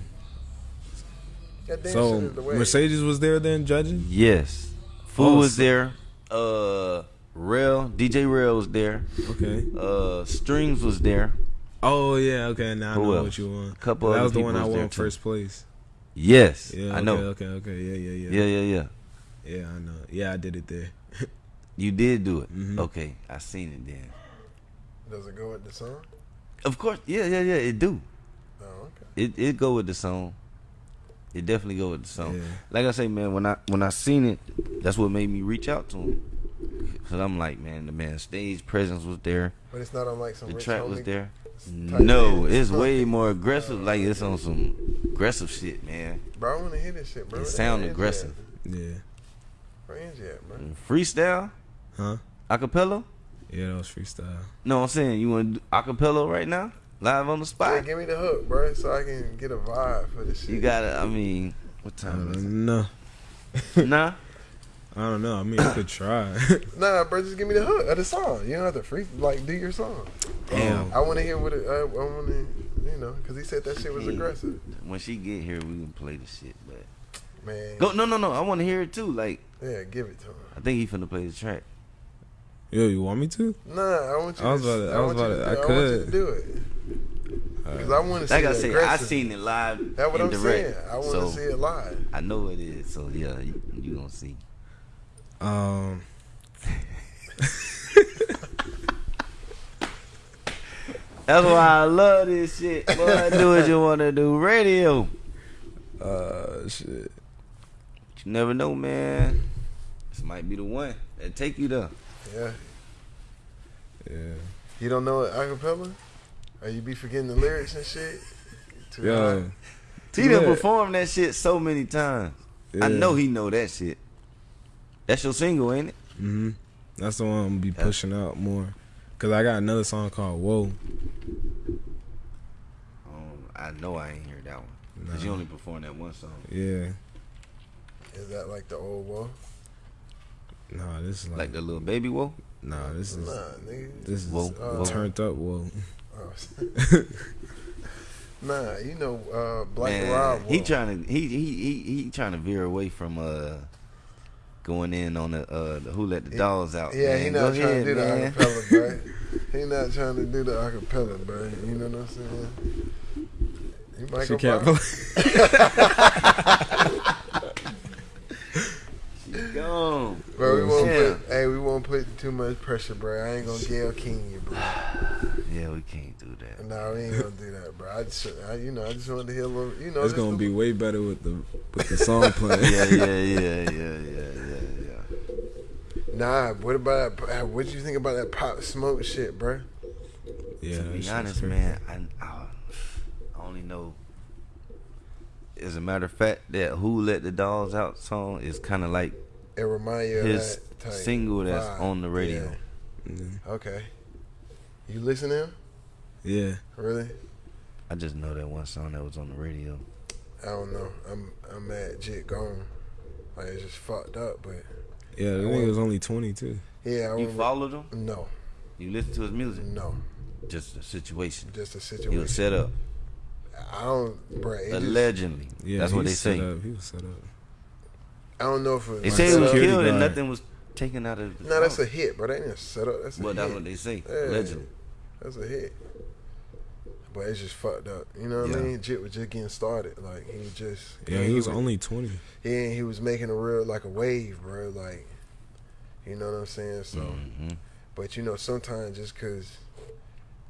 so shit is the way. Mercedes was there then judging. Yes. Food Oh, was so- there. Uh, Rail, DJ Rail was there. Okay. Uh, Strings was there. Oh yeah. Okay. Now I know else? what you won. Couple that was the one people I won first place. Yes, Yeah. I okay, know. Okay. Okay. Yeah. Yeah. Yeah. Yeah, yeah, yeah. Yeah. I know. Yeah. I did it there. You did do it. Mhm. Okay, I seen it then. Does it go with the song? Of course, yeah, yeah, yeah. It do. Oh, okay. It it go with the song. It definitely go with the song. Yeah. Like I say, man, when I when I seen it, that's what made me reach out to him. Cause I'm like, man, the man stage presence was there. But it's not on like some The rich track was there. Type No, it's way more aggressive. Like it's on some aggressive shit, man. Bro, I want to hear this shit, bro. It Where sound aggressive. Yeah. At? Where Angie at, bro? Mm, freestyle, Huh? acapella. Yeah. That was freestyle. No, I'm saying you want to do acapella right now, live on the Yeah, spot. give me the hook, bro, so I can get a vibe for this shit. You gotta. I mean, what I time is it? No. Nah. I don't know. I mean, I could try. Nah, bro, just give me the hook of the song. You don't have to free like do your song. Damn. I want to hear what it. Uh, I want to, you know, because he said that shit was Yeah. aggressive. When she get here, we can play the shit. But Man, go. No, no, no. I want to hear it too. Like yeah, give it to him. I think he finna play the track. Yo, you want me to? Nah, I want you. I was about to- I was about to, to- I I, want you to could. do it because I want to see Like I the said, I seen it live That's what I'm direct. saying. I want to so see it live. I know it is. So yeah, you, you gonna see. Um, That's why I love this shit. Boy, do what you wanna do. Radio. uh, shit. You never know, man. This might be the one that take you there. Yeah, Yeah. you don't know it acapella, or you be forgetting the lyrics and shit. Too Yo. high. He done Yeah. performed that shit so many times. I know he know that shit. That's your single, ain't it? Mm-hmm. That's the one I'm gonna be Yeah. pushing out more. Cause I got another song called Whoa. Um, I know I ain't hear that one. Cause you only performed that one song. Yeah. Is that like the old Whoa? Nah, this is like, Like the little baby whoa. nah, this is Nah, nigga. this is Whoa, whoa. turned up Whoa. Oh. nah, you know, uh, Black Man, Rob. he trying to he he he he trying to veer away from uh going in on the uh the who let the dogs out. Yeah, man. he Go not trying ahead, to do man. the acapella, bro. he not trying to do the acapella, bro. You know what I'm saying? He might She go can't viral. Gone. Bro, we won't Yeah. put. Hey, we won't put too much pressure, bro. I ain't gonna Gayle King you, bro. Yeah, we can't do that. No, we ain't gonna do that, bro. I just, I, you know, I just wanted to hear a little, you know. It's gonna a be way better with the with the song playing. Yeah, yeah, yeah, yeah, yeah, yeah, yeah. Nah, what about uh, that? What you think about that Pop Smoke shit, bro? Yeah, to be honest, man, I, I I only know. As a matter of fact, that "Who Let the Dogs Out" song is kind of like It remind you of his that type single that's vibe. on the radio. Yeah. Yeah. Okay. You listen to him? yeah. Really? I just know that one song that was on the radio. I don't know. I'm I'm mad Jit gone. Like it's just fucked up, but Yeah, the I nigga want- was only 22. yeah. I You remember- followed him? No, You listened to his music? no. Just the situation. Just a situation. He situation. was set up. I don't, bro. It just, Allegedly. Yeah, That's what they was set say. Up. He was set up. I don't know if it was. They like say he was up. security killed and nothing was taken out of the No, that's a hit, bro. That ain't a setup. That's a Well, hit. that's what they say. Yeah. Allegedly. That's a hit. But it's just fucked up. You know what I mean? Jit was just getting started. Like he was just. Yeah, and he was only 20. Yeah, he was making a real like a wave, bro. Like, you know what I'm saying? So, hmm but you know, sometimes just cause,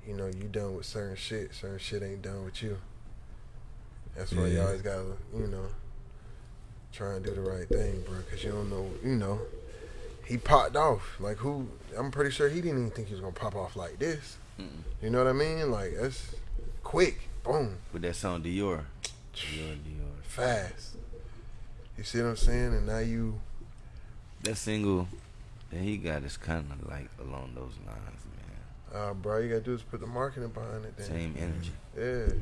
you know, you done with certain shit, certain shit ain't done with you. That's why you Yeah. always gotta, you know, try and do the right thing, bro. Cause you don't know, you know, he popped off. Like who? I'm pretty sure he didn't even think he was gonna pop off like this. Mm-mm. You know what I mean? Like that's quick, boom, With that song Dior. Dior, Dior. fast. You see what I'm saying? And now you. That single that he got is kind of like along those lines, man. Uh, bro, you gotta do is put the marketing behind it. Then. Same energy. Yeah,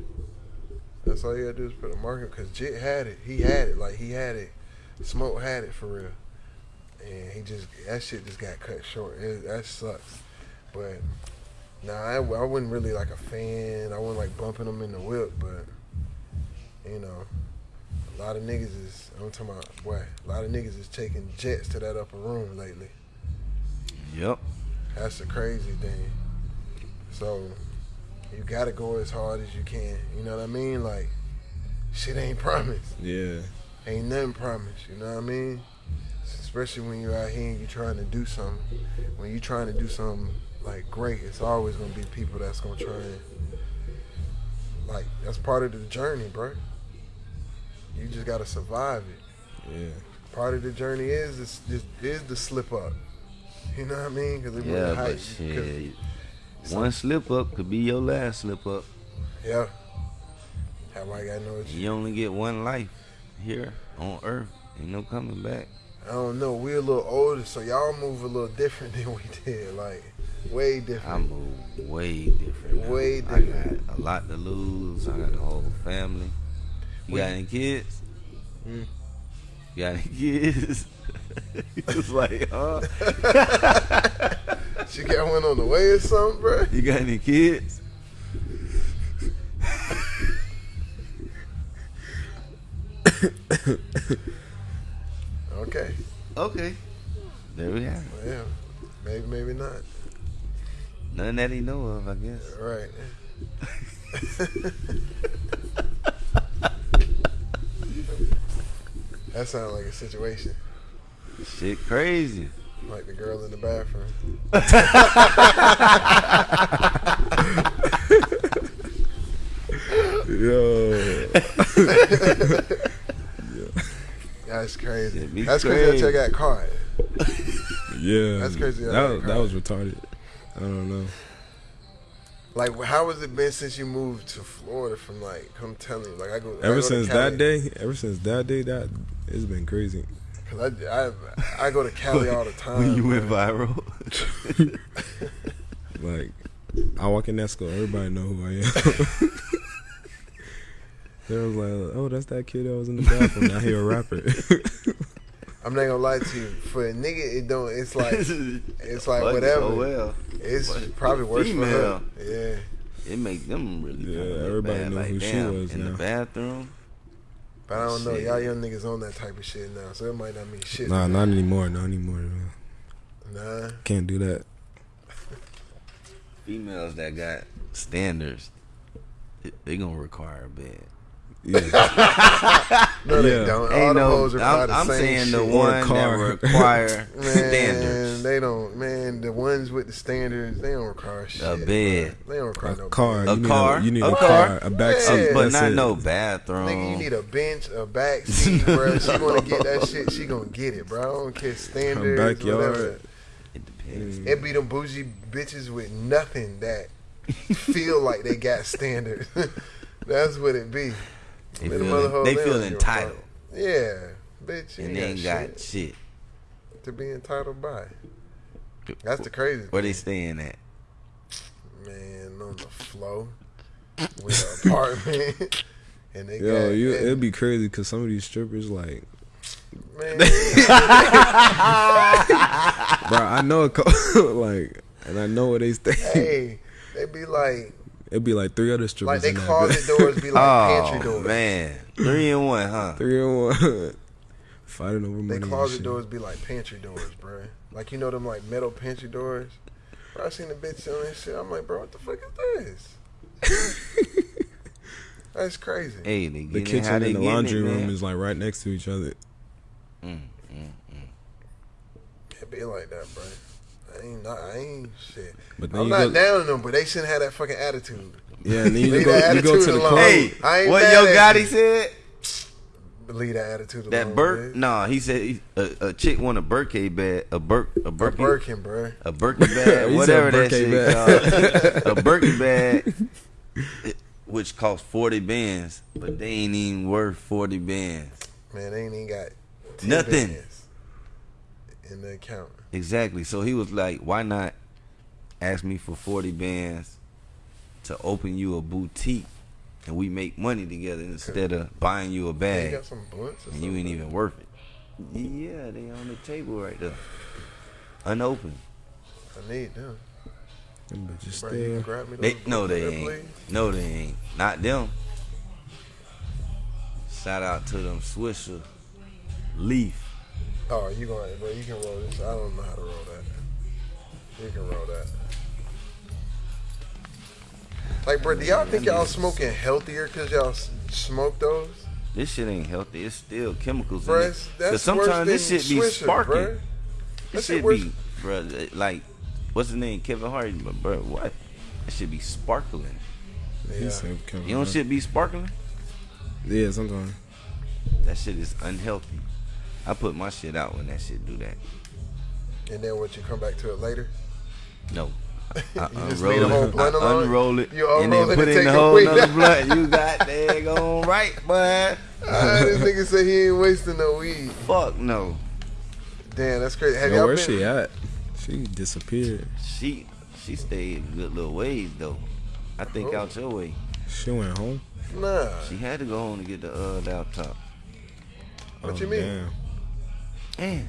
that's all you gotta do is put the marketing. Cause Jit had it. He had it. Like he had it. Smoke had it for real. And he just that shit just got cut short. It, that sucks. But nah, I, I wasn't really like a fan. I wasn't like bumping them in the whip. But you know, a lot of niggas is. I'm talking about boy. A lot of niggas is taking jets to that upper room lately. Yep. That's the crazy thing. So you gotta go as hard as you can. You know what I mean? Like shit ain't promised. Yeah. Ain't nothing promised. You know what I mean? Especially when you're out here and you're trying to do something. When you're trying to do something like great, it's always gonna be people that's gonna try and like that's part of the journey, bro. You just gotta survive it. Yeah. Part of the journey is is is, is the slip up. You know what I mean? Because it Yeah, but. 'cause- shit. One slip up could be your last slip up. Yeah. Have I got no? You only get one life here on Earth. Ain't no coming back. I don't know. We're a little older, so y'all move a little different than we did. Like way different. I move way different. now. Way I different. got a lot to lose. I got the whole family. You Well, got any kids? Mm. You got any kids? it's like, huh? She got one on the way or something, bro. You got any kids? Okay. Okay. There we it. Well, yeah. Maybe, maybe not. Nothing that he know of, I guess. Right. that sounds like a situation. Shit crazy. Like the girl in the bathroom. Yo. That's crazy. That's crazy that crazy. you got caught. Yeah. That's crazy That, that was- that was retarded. I don't know. Like, how has it been since you moved to Florida? From like, I'm telling you, like I go I go Ever to since Cali- that day, ever since that day, that it's been crazy. Cause I, I, I go to Cali all the time. when you went viral. Like, I walk in that school, everybody know who I am. they was like, "Oh, that's that kid that was in the bathroom. Now he a rapper." I'm not gonna lie to you. For a nigga, it don't. It's like it's like whatever. Oh well. It's But probably worse for her. female. Yeah, It make them really Yeah, everybody bad. know like, who she damn, was in now. the bathroom. but I don't know. Y'all young niggas on that type of shit now, so it might not mean shit. nah, not anymore. Not anymore. Man. Nah. Can't do that. Females that got standards, they- they gonna require a bed. Yeah. No, they Yeah. don't. All Ain't the no. hoes reply I'm, the I'm same saying the shit. Or one car. that require Man, standards. they don't. Man, the ones with the standards, they don't require shit. A bed. bro. They don't require no car. bed. A you need car? A, you need A a, car? car. A back Yeah. but that's not it. no bathroom. Nigga, you need a bench, a back seat, bro. She wanna get that shit. She gonna get it, bro. I don't care standards. backyard. Whatever. it depends. It be them bougie bitches with nothing that feel like they got standards. That's what it be. They feel, other hoes, they feel entitled. Yeah, bitch. You and they ain't got shit shit. to be entitled by. That's the crazy. Where they staying at? Man, on the flow with an apartment, and they Yo, got you, and- it'd be crazy because some of these strippers, like, man. bro, I know a couple, like, and I know where they stay. hey, they be like, It'd be like three other strippers like they in that closet bitch. doors be like oh pantry doors. man, three and one, huh? Three and one. Fighting over They money. and closet shit. doors be like pantry doors, bro. Like you know them like metal pantry doors. Bro, I seen the bitch on that shit. I'm like, bro, what the fuck is this? That's crazy. Hey, they The getting how kitchen they and the laundry it, room is like right next to each other. Mm, mm, mm. It be like that, bro. I ain't. I ain't shit. But I'm not go, down on them, but they shouldn't have that fucking attitude. yeah, and then you go, you go attitude to the club. Hey, I ain't what Yo Gotti said? Leave that attitude That alone. Burke? bitch. Nah, he said he, a, a chick want a Birkin bag, a Burke, a A Birkin, Birkin, bro. a Birkin bag, whatever said that Birkin shit called, a Birkin bag, which cost forty bands, but they ain't even worth forty bands. Man, they ain't even got 10 Nothing. bands in the account. Exactly. So he was like, "Why not ask me for forty bands to open you a boutique, and we make money together instead of buying you a They bag, got some blunts or and you ain't even worth it." Yeah, they on the table right there, unopened. I need them. Them bitches Bro, you can stay. grab me They those no, they ain't. please? No, they ain't. Not them. Shout out to them Swisher Leaf. Oh, you going, bro? You can roll this. I don't know how to roll that. You can roll that. Like, bro, do y'all think y'all smoking healthier because y'all smoke those? This shit ain't healthy. It's still chemicals Bro, in it. it's- 'Cause sometimes this shit be Swisher, sparking. bro. This shit shit worse- be, bro, like, what's his name? Kevin Hart. But, bro, what? That should be sparkling. He Yeah. said Kevin You don't Hart. shit be sparkling? Yeah, sometimes. That shit is unhealthy. I put my shit out when that shit do that. And then what? You come back to it later? No. I You just unroll leave the whole it, blunt I alone? unroll it, You and unroll then it put and in take the a whole quick- nother blunt. You got daggone right, bud. Ah, this nigga say he ain't wasting no weed. Fuck no. Damn, that's crazy. Have Yo, y'all where's been? she at? She disappeared. She she stayed a good little ways though. I think Oh. out your way. She went home. Nah. She had to go home to get the uh laptop. What Oh, you mean? Damn. Man,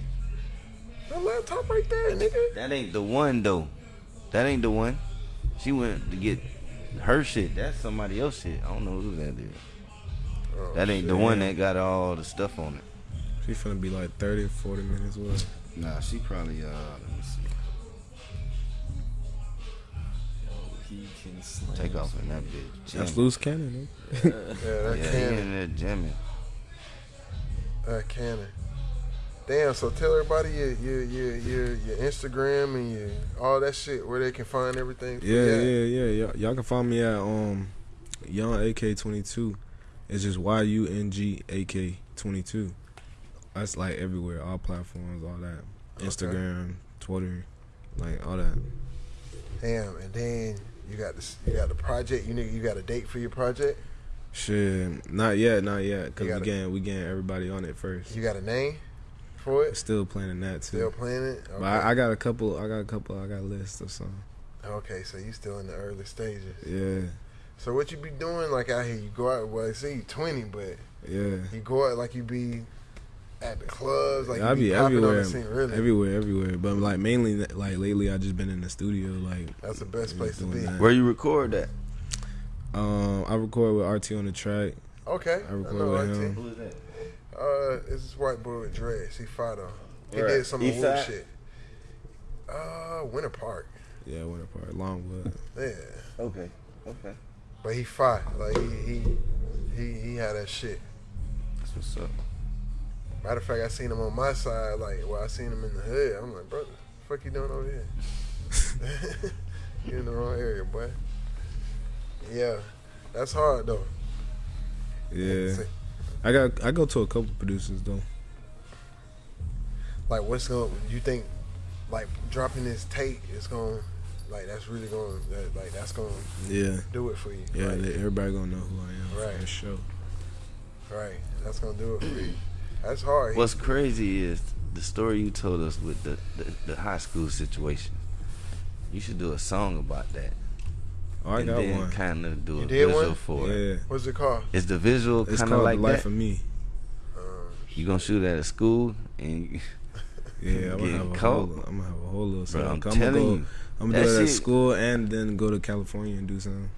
The laptop right there, nigga. that ain't the one though. That ain't the one. She went to get her shit. That's somebody else shit. I don't know who that is. Oh, That ain't the one that got all the stuff on it. She finna be like 30, 40 minutes away. Nah, she probably uh let me see. He can. Take off in that bitch. That's loose cannon. Yeah, that Yeah, he cannon. in there jamming. That cannon. Damn. So tell everybody your your your your, your Instagram and your all that shit where they can find everything. for Yeah, yeah, yeah. Y'all, y'all can find me at um Yung AK twenty two. It's just Y U N G A K twenty two. That's like everywhere, all platforms, all that. Okay. Instagram, Twitter, like all that. Damn. And then you got this. You got the project. You nigga. You got a date for your project. Shit, not yet, not yet, cause we getting we getting everybody on it first. You got a name for it. Still planning that too. Still planning. Okay. But I, I got a couple. I got a couple. I got a list of some. okay. So you still in the early stages. Yeah, So what you be doing like out here? You go out. Well, I see you twenty, but yeah. you go out like you be at the clubs. Like you I be, be popping on everywhere, the scene. Really. everywhere, everywhere. But like mainly, like lately, I just been in the studio, like That's the best place to be. that. Where you record that? Um, I record with RT on the track. Okay. I record know with RT. him. Who is that? Uh, it's this white boy with dreads. He fought on. He Right. did some of East Wu shit. Uh, Winter Park. Yeah, Winter Park, Longwood. Yeah, Okay. Okay. but he fought. Like he he, He he had that shit. That's what's up. Matter of fact, I seen him on my side. Like, well, I seen him in the hood. I'm like, brother, fuck you doing over here? you in the wrong area, boy. Yeah, that's hard though. Yeah, I got I go to a couple producers though. Like, what's going? You think, like, dropping this tape is going, like, that's really going, that, like, that's going Yeah, do it for you. yeah, right? they- everybody gonna know who I am Right. for sure. right. That's gonna do it for you. That's hard. What's crazy is the story you told us with the, the, the high school situation. You should do a song about that. Oh, I and got then one. kind of do You a visual one? for it. Yeah, What's it called? It's the visual it's kind called of like The Life that? of Me. Um, You gonna shoot at a school and you, Yeah, I'm gonna Getting have a caught. whole, I'm gonna have a whole little bro. I'm I'm, gonna go, you, I'm gonna do it at school and then go to California and do something.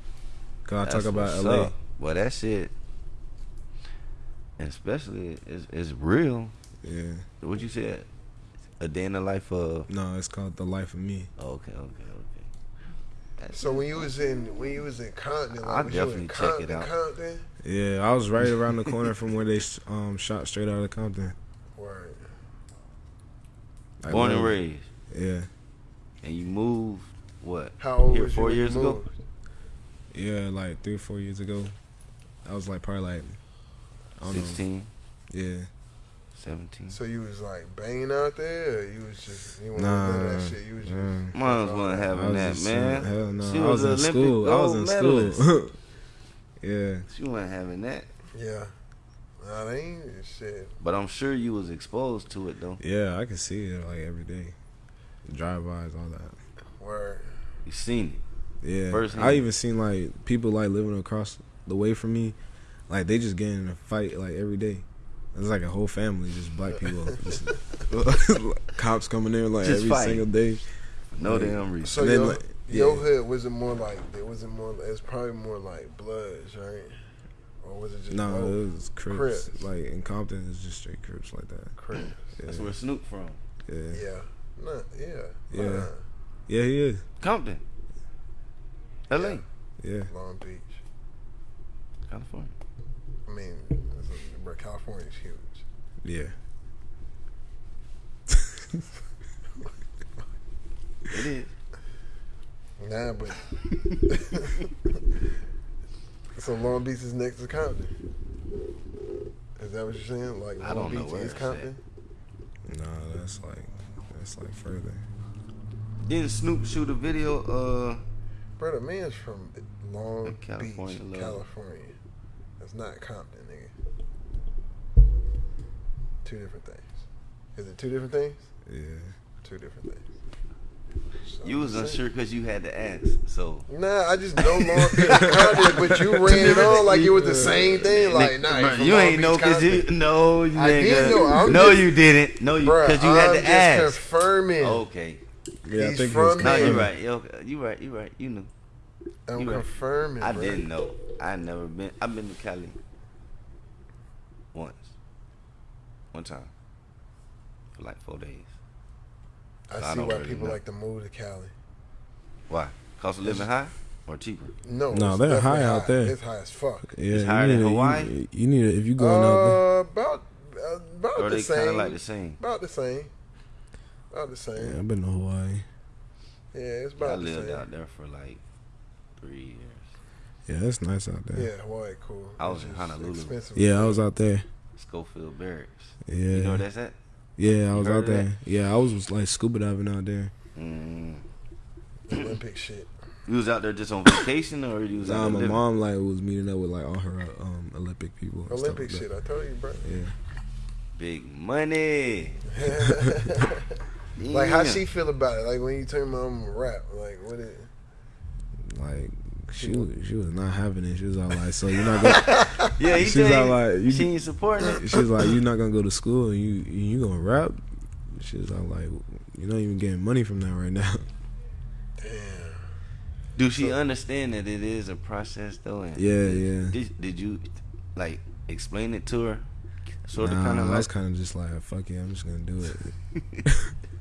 Cause I talk about LA. up. Well, that shit, especially is is real. Yeah, What you said? A day in the life of. no, it's called The Life of Me. oh, Okay, okay, okay. That's so when you was in when you was in Compton, like, I'll you in definitely check it out. Compton? Yeah, I was right around the corner from where they um shot straight out of Compton. Word. Like, born and raised, Yeah, and you moved what? How old Here was four you when you years ago? yeah, like three or four years ago. I was like probably like I don't know. 16, Yeah, 17. So you was like banging out there, or you was just you wasn't Nah, none that shit. You was just nah. Moms wasn't having that, just- man. Hell no, She I was, was, in Olympic school. I was gold in medalist. school. yeah, She wasn't having that. yeah. Nah, they ain't shit. But I'm sure you was exposed to it though. yeah, I can see it like every day. Drive bys, all that. Word. You seen it. Yeah, Firsthand. I even seen like people like living across the way from me, like they just getting in a fight like every day. It's like a whole family, just black people, just, cops coming in like Just every fighting. single day. No Like, damn reason. So then, your, like, your hood was it more like it was it more it's probably more like Bloods, right? Or was it just No, both? it was Crips. Crips. Like in Compton, it's just straight Crips like that. Crips? Yeah, That's where Snoop from. yeah. Yeah. Nah, yeah. Yeah. Nah. yeah, he is. Compton. LA. Yeah, Long Beach. California. I mean, it's a, bro, California's huge. yeah. It is. Nah, but so Long Beach is next to Compton. Is that what you're saying? Like I Long don't know Beach where is it's Compton? No, that's like that's like further. Didn't Snoop shoot a video? Uh, Brother, man's from Long California, Beach, love. California. That's not Compton, nigga. Two different things. Is it two different things? Yeah. Two different things. So you was unsure because you had to ask. So Nah, I just know Long Beach, but you ran it on like it was the same thing. Like, nah, Bruh, you Long ain't know because you no, you I did got- know. I'm no, just- you didn't. No, you because you I'm had to just ask. confirming. Okay, Yeah, I He's think from he no, you Compton. right. Yo, you right. You right. You knew. I'm you right. confirming. I didn't know. I never been. I've been to Cali once, one time for like four days. I I see don't why really people know. like to move to Cali. Why? Cost of living high or cheaper? No, No, they're definitely high out there. It's high as fuck. Yeah, It's higher than Hawaii? You, you need to, if you going out there. Uh, about uh, about Or the they same. like the same? About the same. About the same. Yeah, Yeah, I've been to Hawaii. Yeah, it's I about the lived same. out there for like three years. Yeah, it's nice out there. Yeah, Hawaii cool. I was It's in Honolulu. Yeah, I was out there. Schofield Barracks. Yeah, You know where that's at? yeah, I was out of that? there. Yeah, I was, was like scuba diving out there. Mm. Olympic shit. You was out there just on vacation, or you was Nah, there my living? mom like was meeting up with like all her um, Olympic people. and stuff Olympic like shit. I told you, bro. Yeah, Big money. like how she feel about it? Like when you turn my mom rap, like what it? like she was, she was not having it. She was all like, "So you're not gonna?" Yeah, he She's tell all like, you- she ain't supporting it. she was like, "You're not gonna go to school and you you gonna rap?" She was all like, "You're not even getting money from that right now." Damn. Do she understand that it is a process though? And Yeah, yeah. Did, did you like explain it to her? Sort of kind of I like was kind of just like, "Fuck it, I'm just gonna do it."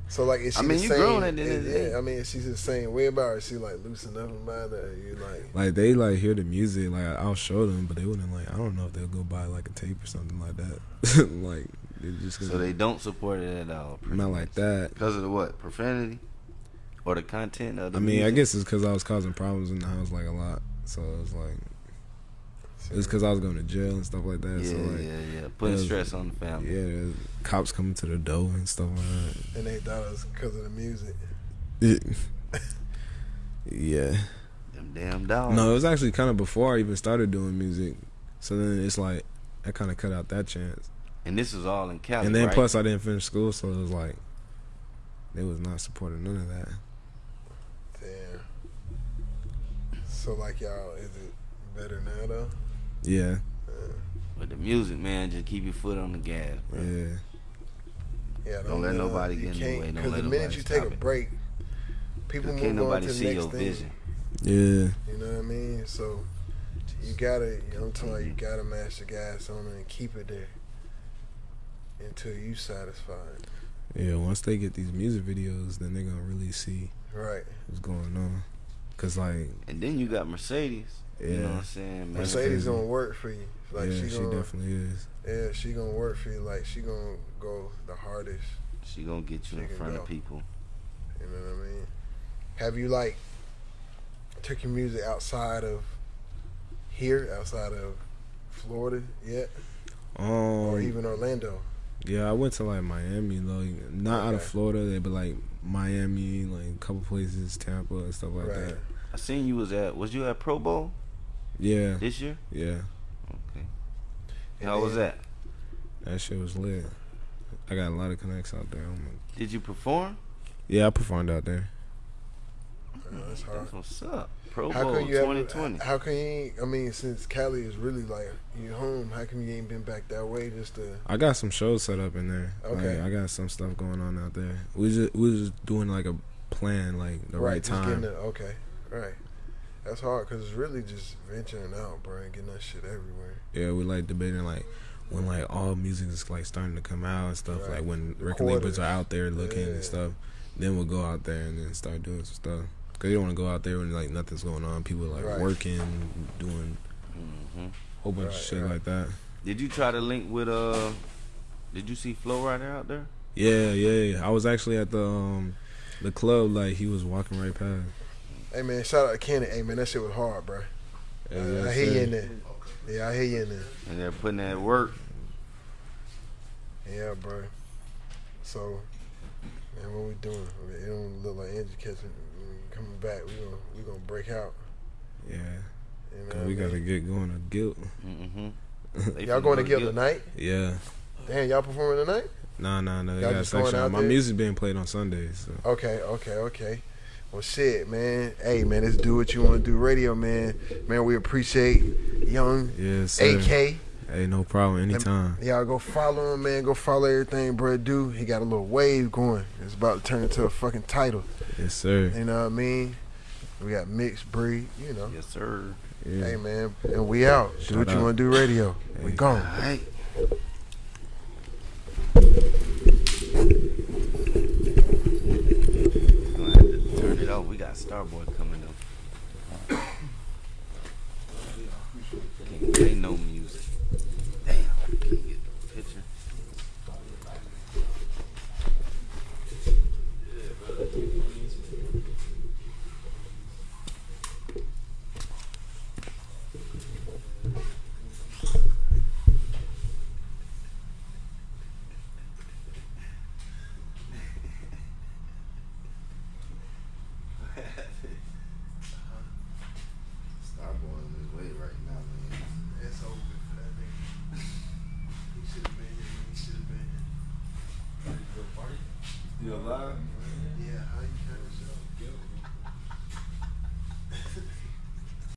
So like, is she I mean, the you same? grown at the end of the yeah, day. I mean, she's the same way about her? She like loosen up about it? Or you like, Like they like hear the music, like I'll show them, but they wouldn't like. I don't know if they'll go buy like a tape or something like that. like they just So they don't support it at all. not much. like that. Because of the what? Profanity? Or the content of the I mean, I guess it's because I was causing problems in the house like a lot, so it was like it was because I was going to jail and stuff like that. Yeah, so like, yeah, yeah. Putting was- stress on the family. yeah, cops coming to the door and stuff like that. and they thought it was because of the music. that. yeah. Them damn dogs. No, it was actually kind of before I even started doing music. So then it's like I kind of cut out that chance. And this was all in Cali, and then right? plus I didn't finish school, so it was like they was not supporting none of that. Damn. So like y'all, is it better now though? Yeah, But the music, man, just keep your foot on the gas, bro. yeah, Yeah, Don't let nobody get in the can't- way. Don't Because let the minute you take a it. break, people move can't on nobody to the see next your thing. vision. yeah. You know what I mean? So you gotta, you know, I'm telling you, you gotta mash the gas on it and keep it there until you satisfied. Yeah, once they get these music videos, then they're gonna really see Right. what's going on. Cause like, And then you got Mercedes. You know what I'm saying, man? Mercedes gonna work for you. Like yeah, she she, gonna, definitely is. yeah, she gonna work for you. Like she gonna go the hardest. She gonna get you She in front go. of people. You know what I mean? Have you like took your music outside of here, outside of Florida yet, Um, or even Orlando? yeah, I went to like Miami, like not out of Florida, they but like Miami, like a couple places, Tampa and stuff like right. that. I seen you was at. Was you at Pro Bowl Yeah, this year? yeah, Okay. And How was that? that shit was lit. I got a lot of connects out there. I'm like- Did you perform? yeah, I performed out there. Uh, that's hard. That's what's up. Pro How Bowl come you 2020. Ever, how come you? I mean, since Cali is really like you home, how come you ain't been back that way just to? I got some shows set up in there. Okay. Like, I got some stuff going on out there. We just we was just doing like a plan, like the right, just time. getting the, okay, right. That's hard because it's really just venturing out, bro, and getting that shit everywhere. Yeah, we like debating like when like all music is like starting to come out and stuff. Right. Like when record Recorders. labels are out there looking Yeah. and stuff. Then we'll go out there and then start doing some stuff. Cause you don't want to go out there when like nothing's going on. People like Right. working, doing hmm a whole bunch Right, of shit right. like that. Did you try to link with uh? Did you see Flo Rida out there? Yeah, yeah. yeah. I was actually at the um the club. Like he was walking right past. Hey man, shout out to Kenny. Hey man, that shit was hard, bro. Yeah, I, I hear you in there. Yeah, I hear you in there. And they're putting that work. Yeah, bro. So, man, what we doing? It don't look like Angie catching coming back. We gonna we gonna break out. Yeah, You know 'cause what we I gotta get going to guilt. Mm-hmm. Y'all going to Guild tonight? Yeah. Damn, y'all performing tonight? Nah, nah, nah. They Y'all got a just going section. out My there? music being played on Sundays. So. Okay, okay, okay. Well, shit, man. Hey, man, let's do what you want to do. Radio, man. Man, we appreciate Young Yes, sir. AK. Hey, no problem. Anytime. Y'all go follow him, man. Go follow everything bro do. He got a little wave going. It's about to turn into a fucking title. Yes, sir. You know what I mean? We got mixed breed, you know. Yes, sir. Yeah. Hey, man. And we out. Do Shout what you want to do, radio. We Hey. gone. All right. Gonna turn it off. We got Starboy coming up. Can't play no music.